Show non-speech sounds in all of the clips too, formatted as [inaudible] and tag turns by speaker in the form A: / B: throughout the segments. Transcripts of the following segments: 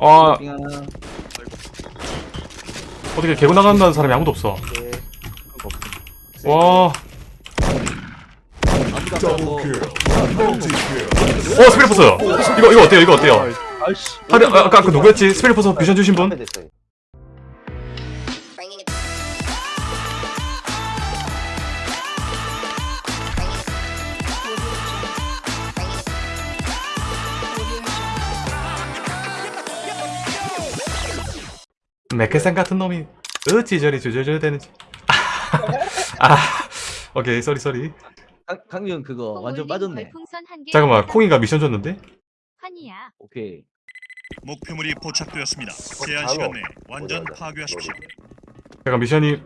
A: 아
B: 빙.
A: 어떻게 개고 나간다는 사람이 아무도 없어
C: 네.
A: 와. 어 스피리포스 이거 이거 어때요 이거 어때요
B: 아,
A: 아까 그 누구였지 스피리포스 뷰션 주신 분? 맥케산 같은 놈이 어찌 저리 조절조절 되는지 [laughs] 아 오케이 쏘리 쏘리
B: 강- 강령 그거 완전 빠졌네.
D: 별풍선 한 개.
A: 잠깐만. 콩이가 미션 줬는데?
D: 환희야.
B: 오케이.
E: 목표물이 포착되었습니다. 제한
C: 바로.
E: 시간 내에 완전 파괴하십시오.
A: 잠깐 미션이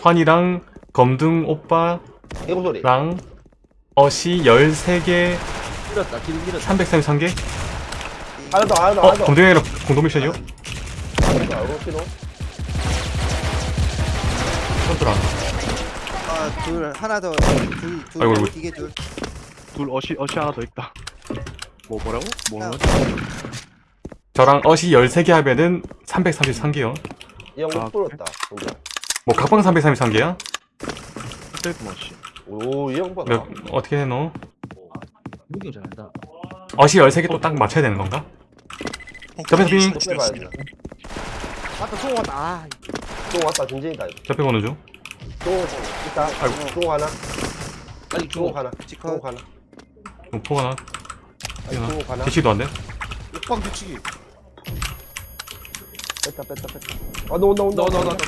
A: 환이랑 검둥 오빠랑. 어시 13개
B: 밀었다. 길 밀었다.
A: 333개?
C: 하나 더, 하나 더,
A: 어? 검둥이랑 공동 미션이요?
C: 하나 더, 알고 싶노?
A: 컨트라
F: 아, 둘 하나 더. 둘, 둘.
A: 아이고, 아이고.
F: 이게 둘.
G: 둘 어시 어시 하나 더 있다. 뭐 뭐라고? 뭐?
A: 저랑 어시 13개 하면은 333개요
C: 이형
G: 아,
C: 못 불었다. 혼자.
A: 뭐 각방 333개야?
G: 스테이트 머시.
C: 오, 이 형 봐.
A: 몇, 어떻게 해노?
B: 무경 잘한다.
A: 어시 13개 또 딱 맞춰야 되는 건가?
E: 폭탄이
A: 빙.
F: 맞다, 총 왔다. 아,
C: 또 왔다, 진진이다.
A: 옆에 보는
C: 중또 있다.
A: 아이고.
C: 또 하나.
B: 아니
C: 또
B: 중호.
C: 하나. 또 하나.
A: 폭 하나
C: 아니, 또 하나.
A: 뒤치도 안돼?
F: 옥방 뒤치기.
C: 뺐다, 뺐다, 뺐다. 아, 너 온다, 온다.
B: 너, 너, 너,
C: 온다.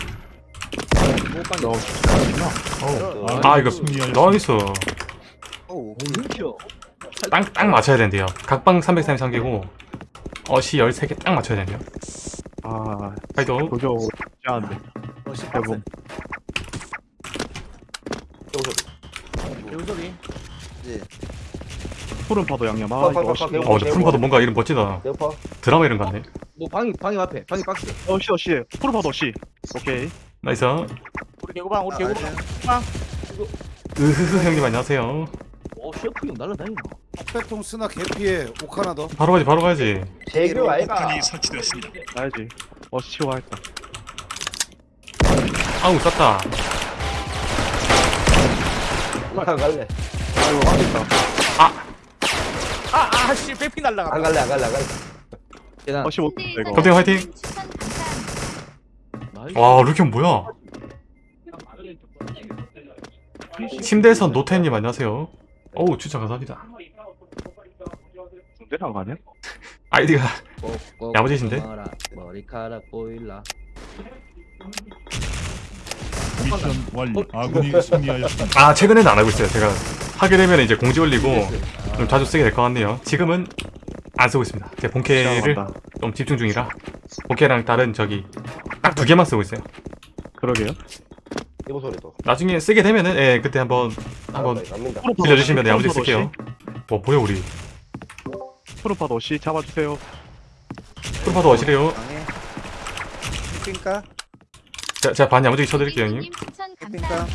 B: 너.
A: 너아 이거. 나이스
F: 오.
A: 딱, 딱 맞춰야 된대요 각방 333개고 어시 13개 딱 맞춰야 된대요
G: 아
A: 파이터
G: 도저 짜는데.
F: 어, 씨,
G: 대본.
C: 해보 소리.
B: 개우소리.
G: 푸른 파도 양념. 아 이거. 어
A: 근데 푸른 파도 뭔가 이름 멋지다
C: 대파.
A: 드라마 이름 같네
B: 뭐 방이 방이 앞에. 방이 박스.
G: 어시 어시. 푸른 파도 어시. 오케이.
A: nice
F: 우리 개구방, 우리 개구방.
A: 으흐흐 형님 안녕하세요
B: 오 셰프 형 날라다니나.
F: 백통 스나 개피에 옥 하나 더.
A: 바로 가지 바로 가야지
C: 재규 아이가.
E: 폭탄이 설치되었습니다.
G: 가야지. 어시 치고 가겠다.
A: 아우 쐈다
C: 안 갈래.
G: 아이고 하겠다.
F: 아, 아, 씨, 백피 날라갔다.
C: 안 갈래, 안 갈래, 안 갈래.
B: 계단.
G: 어시 못 이거.
A: 컴퓨터 화이팅!
D: 추천 감사합니다.
B: nice.
A: 와 루키형 뭐야 침대에서 노태님 안녕하세요 어우 추천 감사합니다
G: 군대랑 가냐?
A: 아이디가 야무지신데?
B: 머리카락 보일라.
E: 미션 완료. 아군이 승리하였습니다.
A: 아 최근에는 안 하고 있어요 제가 하게 되면 이제 공지 올리고 좀 자주 쓰게 될 것 같네요 지금은 안 쓰고 있습니다 제 본캐를. 좀 집중 중이라 본캐랑 다른 저기 딱 두 개만 쓰고 있어요
G: 그러게요.
C: 소리.
A: 나중에 쓰게 되면은 예 그때 한번 한번
C: 알았다, 갑니다.
G: 푸른 파도
A: 빌려주시면
G: 어시,
A: 야무지게
G: 푸른 파도
A: 쓸게요 뭐 뭐야 우리
G: 파도 어시 잡아주세요.
A: 프로파도 어시래요
F: 방에. 캠핑카?
A: 제가, 제가 반 야무지게 쳐드릴게요 형님
D: 추천? 감사합니다.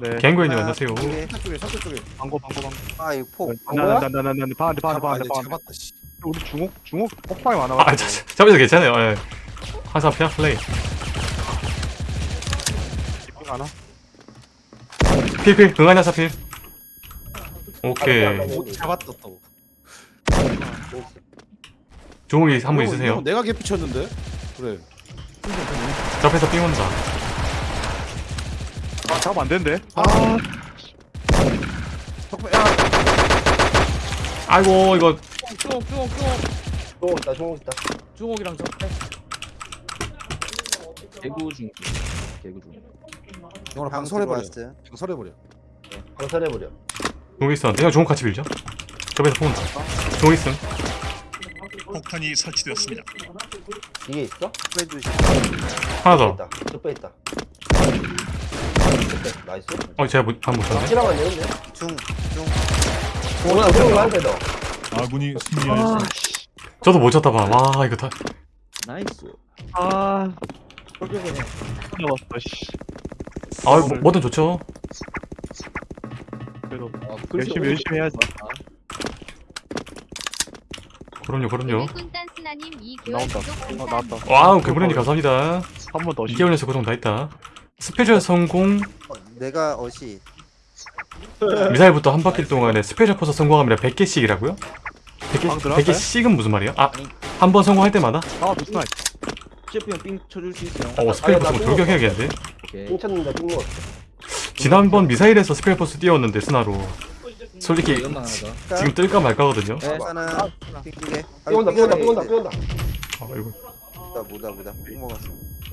G: 네.
A: 갱고님 안녕하세요
F: 두 개. 쪽에, 서쪽 쪽에.
G: 방고 방고 방고.
F: 아, 이거 폭.
C: 뭐야?
G: 난난난난 반대 반대 반대 반대.
F: 잡았다, 씨.
G: 우리 중국 중국 폭발이
A: 아
G: 많아가지고.
A: 자, 자, 잡아서 괜찮아요 예. 항상 페어 플레이
G: 집중 하나.
A: 필필 응하냐 사필 오케이
F: 못 잡았다, 또.
A: 주홍이 한분
F: 이거-
A: 있으세요
F: 내가 개피 쳤는데? 그래.
A: 저 앞에서 삥 온다
G: 아 잡으면 안 된대.
F: 아. 턱, 야,
A: 아이고 이거
B: 중옥 중옥 중옥.
C: 또 있다, 총 있다.
B: 중옥이랑 적대. 개구 중. 개구 중.
F: 이거는
H: 방
F: 방설해버려.
H: 들어왔어요.
F: 방설해버려.
C: 방설해버려.
A: 주홍 있었는데 형 주홍 같이 빌죠 저 앞에서 폰 온다 주홍 있음
E: 폭탄이 설치되었습니다.
C: 이게 있어?
H: 빼주시.
A: 하나 더.
C: 적배 있다. 적배, 나이스.
A: 어, 제가 못, 한번 쳤네.
C: 확실하면 되는데?
H: 중, 중.
C: 오나 그런 거한대 더.
E: 아군이 승리하였습니다.
A: 저도 못 쳤다 봐. 와, 이거 다.
B: 나이스.
G: 아. 씨.
A: 아, 뭐, 뭐든 좋죠.
G: 그래도
B: 어,
G: 열심히 열심히 해야지.
A: 그럼요, 그럼요.
D: 일꾼 댄스 하나님 2개월
G: 나온다. 어. 나왔다.
A: wow 개구리님 감사합니다
G: 한 번 더.
A: 2개월 연속 고정 다 했다 special 성공
F: 어, 내가 어시
A: 미사일부터 한 바퀴 동안에 Special Force 성공하면 100개씩이라고요?
G: 방
A: 100개,
G: 들어갈까요?
A: 100개씩은 무슨 말이야? 아, 한 번 성공할 때마다?
G: 아, 미스나이.
B: 셰프 형삥 쳐줄 수 있어요
A: 어, Special Force 돌격해야겠는데?
B: 오케이
C: 훔쳤는데 핑 먹었어.
A: 지난번 미사일에서 Special Force 띄웠는데 스나로 솔직히
B: 더
A: 지금 뜰까 말까거든요.
B: 네.
F: 하나. 빙두개
C: 삐온다, 삐온다, 삐온다, 삐온다.
A: 아, 이거.
F: 뭐다 뭐다 뭐다. 빙 먹었어.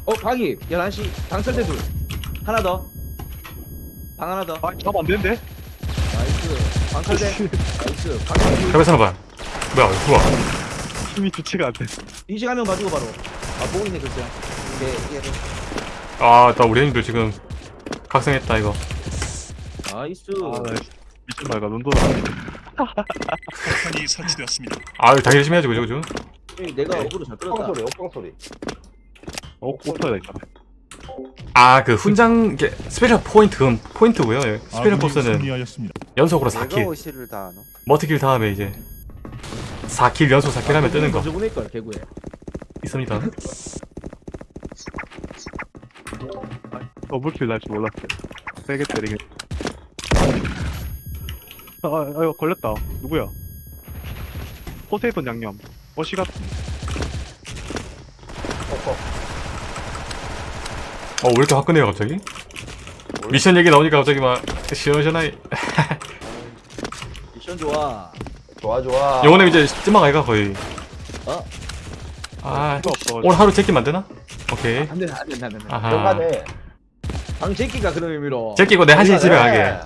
B: 어 방이. 11시. 방설대 둘. 하나 더 방 하나 더.
G: 아, 잡안 되는데?
B: 나이스. 방설대 나이스. 방설대
A: 해외 산업반 뭐야, 좋아
G: 힘이 좋지가 않네.
B: 이 시간면 봐주고 바로. 아 보고 있네 글쎄.
F: 이게 이게
A: 아, 나 우리 형님들 지금 각성했다 이거.
B: 나이스.
G: 아, 나 미친 말가 눈 돌아.
E: 폭탄이 설치되었습니다.
A: 아, 당연히 열심히 해야지 그죠, 그죠?
B: 형님, 내가 어그로 잘
C: 옥방
B: 끌었다
C: 소리, 옥방 소리.
G: 어, 오토야 있다.
A: 아, 그 훈장 게 스페셜 포인트 포인트고요. 예. 스페셜
E: 승리하였습니다.
A: 연속으로
F: 내가
A: 4킬.
F: 어시를 다 하노
A: 머티킬 다음에 이제 4킬 연속 4킬 하면 뜨는 거
B: 먼저 보낼걸 개구에
A: 있습니다.
G: 더블킬 날줄 몰랐어. 세게 때리게. 아, 아, 이거 걸렸다. 누구야? 포세이돈 양념. 어시 같은.
C: 어, 어.
A: 어, 왜 이렇게 화끈해요, 갑자기? 미션 얘기 나오니까 갑자기 막 시원시원하게 [laughs]
B: 미션 좋아
C: 좋아, 좋아.
A: 영원님 이제 찜막 아이가 거의
B: 어?
A: 아
G: 필요 없어.
A: 오늘 하루 제끼면 안 되나? 오케이
B: 안 된다 안 된다 안 된다
A: 아하.
B: 방 제끼가 그런 의미로
A: 제끼고 내 1시에 집에 가게
G: 예,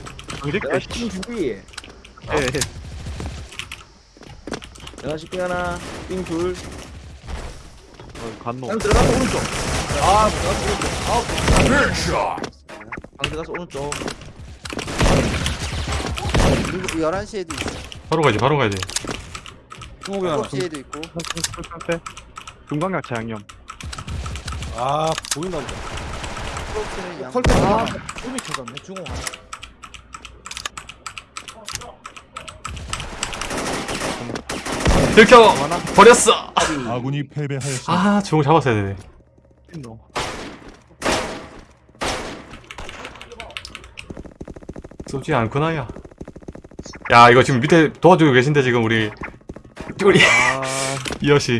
G: 예.
B: 내가 시킨 하나. 삥둘.
G: 어, 간노.
B: 방 들어가서 오른쪽. 아 들어가서 오른쪽. 아웃 방 들어가서 오른쪽.
F: 그리고 11시에도 있어.
A: 바로 가야지 바로 가야지
I: 중국이 하나
F: 9시에도 있고.
G: 중강약차 양념.
I: 아 보인다 보다.
F: 프로스는 양
I: 설때
B: 아.
I: 하나
B: 꿈이 쳐졌네 중호 하나
A: 들켜 버렸어
E: 아군이 패배하였습니다.
A: 아 주공 잡았어야 되네
G: 너.
A: 쏘지 않구나 야. 야 이거 지금 밑에 도와주고 계신데 지금 우리 우리
G: 아, [laughs]
A: 이어씨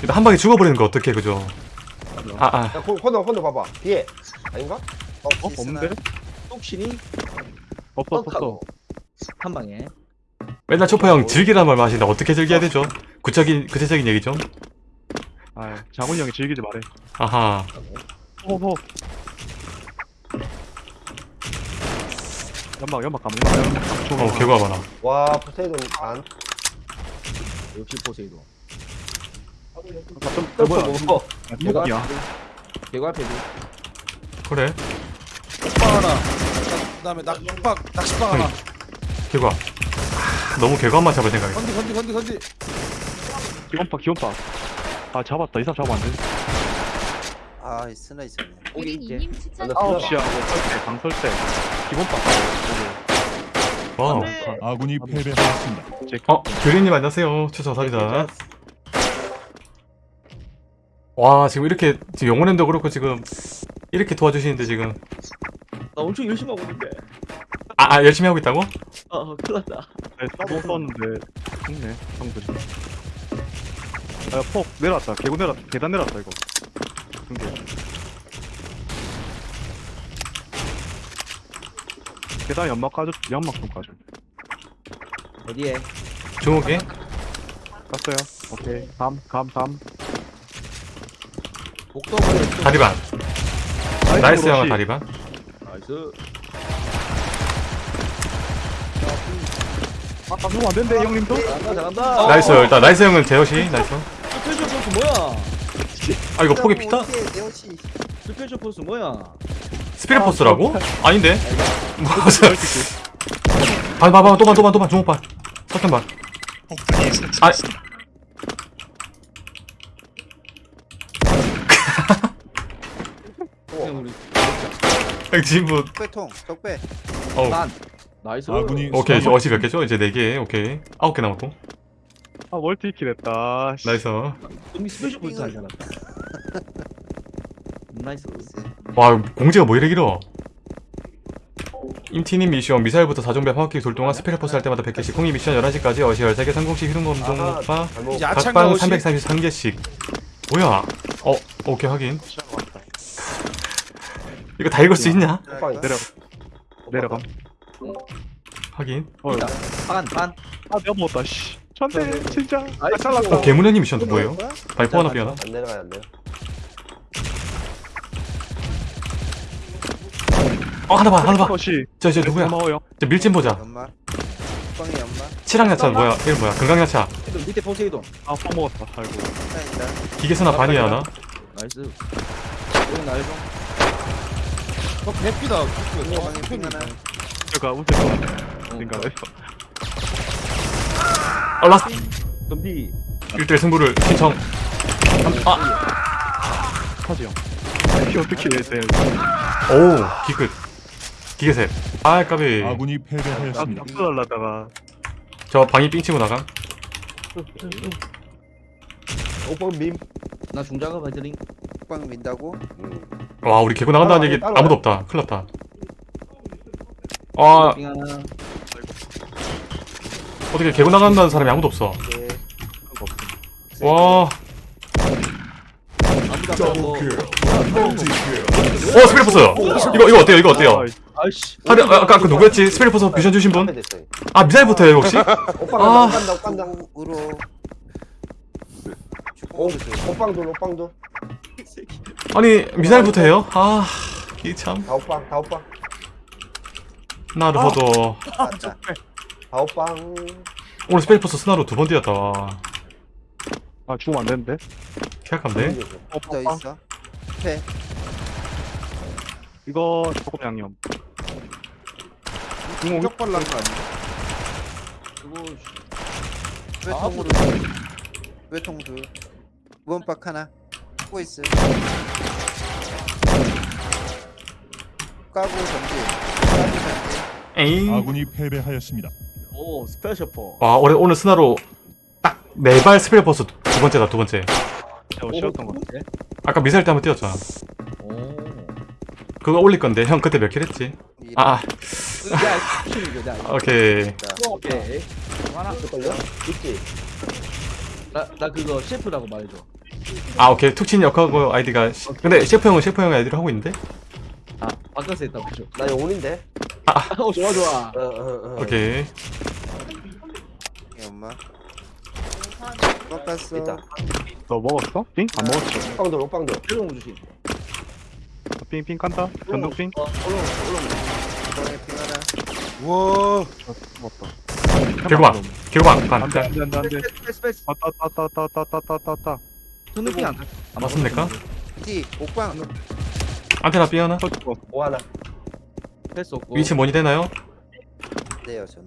A: 일단 한 방에 죽어버리는 거 어떡해 그죠? 아 아
C: 야, 코- 코너, 코너 봐봐. 뒤에. 아닌가?
G: 어, 없는데?
B: 똑신이
G: 없어, 없어.
B: 한 방에
A: 맨날 초파 형 즐기란 말 마시는데 어떻게 즐겨야 되죠? 구체적인 구체적인 얘기 좀
G: 아, 장훈이 형이 즐기지 말해.
A: 아하
G: 호호. 연막, 연막 가면 연막, 연막.
A: 어 개구가 많아
C: 와, 포세이돈 안.
B: 역시 포세이도
G: 좀,
C: 또
G: 뭐야?
C: 뭐?
G: 이목이야.
B: 개구 앞에 둘
A: 그래
I: 낚시방 하나 그 다음에 낚시방 낚시방 하나
A: 아, [laughs] 너무 개구만 잡을 생각이
I: 건디 건디 건디 건디
G: 기원파, 기원파. 아, 잡았다. 이 사람 잡으면 안 돼.
F: 아 스나 있었네
B: 오기 있지
D: 우리님 추천
C: 나
G: 아홉
C: 쓰나?
G: 시야, 설대, 방설대. 기본파.
A: wow
E: 아군이 패배하였습니다.
A: 제어 규리님 안녕하세요 추천 감사합니다 와 지금 이렇게 지금 영혼님도 그렇고 지금 이렇게 도와주시는데 지금
B: 나 엄청 열심히 하고 있는데
A: 아, 아 열심히 하고 있다고?
B: 어 큰일 났다.
G: 네, 싸도 썼는데 죽네 형들이. 아, 폭 내려왔다. 개구 내려왔다. 계단 내려왔다 이거. 근데 계단 연막 까줘 연막 좀 까줘.
B: 어디에?
A: 중옥이
G: 깠어요. 오케이. 감 감 감
I: 목도구리
A: 다리반 나이스 형아 다리반
B: 나이스
G: 아 방금 안 된대 형님도?
B: 잘한다 잘한다.
A: 나이스 일단 나이스 형은 제어시 나이스
B: 스페셜 포스 뭐야?
A: 아 이거 폭이 피타?
F: 내 어시.
B: 스페셜 포스 뭐야?
A: 스피릿 포스라고? 아닌데? 반, 반, 또반, 또반, 또반, 중옥반
E: 설치되었습니다.
B: 그냥 우리
A: 진부
F: 적배통 적배.
A: 어우.
B: 난 나이스.
E: 아군이
A: 오케이 이제 어시 몇 개죠? 이제 4개 오케이. 9개 남았고.
G: 아 멀티킬 했다. 씨.
A: 나이스.
B: 좀비 스페셜 포인트 하잖아. 나이스.
A: 와 공지가 뭐 이래 길어? 임티님 미션 미사일부터 4종배 파워킥 돌 동안 스페셜 포스 할 때마다 100개씩. 콩이 미션 11시까지 어시 13개 성공식 희롱검동
C: 아하,
A: 오빠?
C: 잘못.
I: 이제 아창
A: 각방
I: 나오시
A: 333개씩. 뭐야? 어 오케이 확인. 이거 다 읽을 수 있냐?
G: 내려 내려감
A: 확인.
G: 어,
B: 반 반.
G: 아 내가 먹었다 씨. 천대 진짜. 아. 잘랐다.
A: 어 개문현님 미션도 뭐예요? 바이퍼 하나 삐하나?
C: 안 내려가야 안 돼요.
A: 어 하나 봐 하나 봐.
G: 컷이
A: 저, 저 누구야?
G: 고마워요.
A: 저 밀진 보자.
F: 빵이
A: 칠항야차 뭐야? 이름 뭐야?
B: 포세이돈, 밑에 포세이돈.
G: 아빵 먹었다. 아이고.
F: 사인다.
A: 기계선화 반이 하나?
B: 나이스. 여기 날좀
I: 어 개피다.
F: 핑 하나
G: 제 어딘가 했어
A: 어 라스트
B: 좀비.
A: 1대1 승부를 신청 아!
G: 하지 형피 어떻게 해 돼?
A: 오 기끝 기계셋 아 까비
E: 아군이
G: 아
E: 패배하였습니다.
G: 박수 달라다가
A: 저 방이 삥 치고 나감
C: 오빵
B: 밈나 중작업 해드링.
F: 빵 민다고
C: 음.
A: 와 우리 개고 나간다는 얘기. 아무도 없다 큰일 났다 아. 어떻게 개고 나간다는 사람이 아무도 없어
F: 예
A: 와. 어, 스페리포스! 이거, 이거 어때요? 이거 어때요?
B: 아이씨.
A: 아, 아, 아까 그 누구였지? 스페리포스 뮤션 주신 분?
C: 앞에 됐어요
A: 아, 미사일부터예요, 혹시?
C: 오빵
A: 아.
C: 간다 오빵 간다 오빵 간다
F: 우로
C: 오, 오빵돌 오빵돌
A: 아니, 미사일부터예요? 아, 이 참.
C: 다 오빵 다 오빵
A: 나르호도.
F: 맞다
C: 다 오빵.
A: 오늘 스페리포스 스나로 두 번 뛰었다. 와.
G: 아 죽으면 안 되는데?
A: 계약한데?
F: 더 있어. 패
G: 이거 조금 양념. 중공
I: 격 발란 거 아니야?
B: 그거
F: 외통으로 외통 둘 무언박 하나. 꼬 있어 까고 전지 까고 전지
A: 에잉.
E: 아군이 패배하였습니다.
B: 오 스페셜 포.
A: 와, 올해, 오늘 스나로 딱 네 발 스페리포스 두 번째다, 두 번째.
G: 저 쉬었던 거
A: 아까 미사일 때 한번 뛰었잖아.
B: 오.
A: 그거 올릴 건데, 형 그때 몇 킬 했지? 아, 아. [laughs] 오케이.
B: 오케이. 하나.
C: 걸려? 있지
B: 나, 나 그거 셰프라고 말해줘.
A: 아, 오케이. 툭친 역하고 아이디가. 시- 근데 셰프 형은 셰프 형 아이디를 하고 있는데?
B: 아, 바꿔서 했다, 그죠?
C: 나 영혼인데
B: 어, 좋아, 좋아.
C: 어, 어, 어.
A: 오케이.
F: 봐. 꺾었어.
C: 아,
G: 너 먹었어? 핑? 안
C: 먹었어. 빵돌 옥빵돌
B: 일로 주신
G: 아, 핑, 핑 깐다. 전동 핑.
B: 어, 올라오 올라오
F: 이번에 빙하라.
G: 우와. 맞다.
A: 개구방 개구방
G: 안 돼, 안 간 돼, 안 돼, 안 돼.
B: 스페이스 스페이스.
G: 왔다, 왔다, 왔다, 왔다,
B: 왔다, 왔다, 왔다, 왔다. 저는 핑안 돼.
A: 안 맞으면 될까?
F: 티 옥방.
A: 안테나 삐 하나
G: 터치고.
C: 오하나
B: 패스 없고
A: 위치 뭐니 되나요?
F: 네요 전.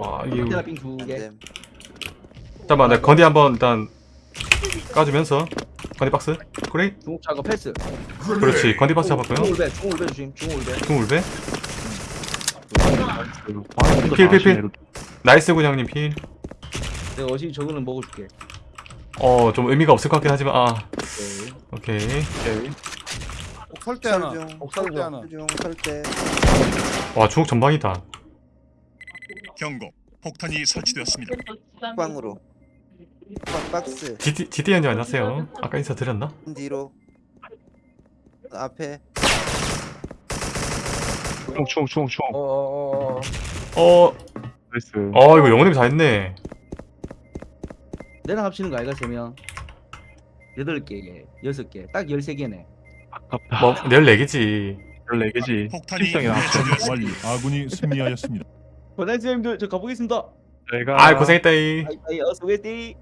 A: 와.
B: 테라 빙 두 개.
F: 안됨
A: 잠깐만, 내가 건디 한번 일단 까주면서. 건디 박스. 그래?
B: 중국 작업 패스.
A: 그렇지. 건디 박스 잡았고요.
B: 중울배, 중울배 주심, 중울배.
A: 중울배.
G: 필
A: 필, 필, 필. 나이스 군형님 필.
B: 내가 어시 저거는 먹어줄게.
A: 어, 좀 의미가 없을 것 같긴 하지만, 아.
B: 오케이.
A: 오케이.
I: 설대 하나
F: 설중
I: 설대 하나
F: 설대
A: 와, 중국 전방이다.
E: 경고. 폭탄이 설치되었습니다.
F: 옥빵으로 옥빵 박스
A: GT, GTN님 안녕하세요. 아까 인사 드렸나?
F: 뒤로 앞에
G: 충충충충
C: 어어 어
A: 어,
G: 나이스
A: 어, 이거 영혼님이 다 했네.
B: 내랑 합치는 거 아이가 세 명. 여덟 개, 여섯 개, 딱 열세 개네.
G: 아깝다
A: 뭐, 내일 내기지.
G: 14개지
E: 폭탄이. 완료. 아군이 승리하였습니다.
B: 권한수님들 저 가보겠습니다.
G: 내가
A: 아, 고생했다이.
B: 아이, 아이, 어서 오겠디.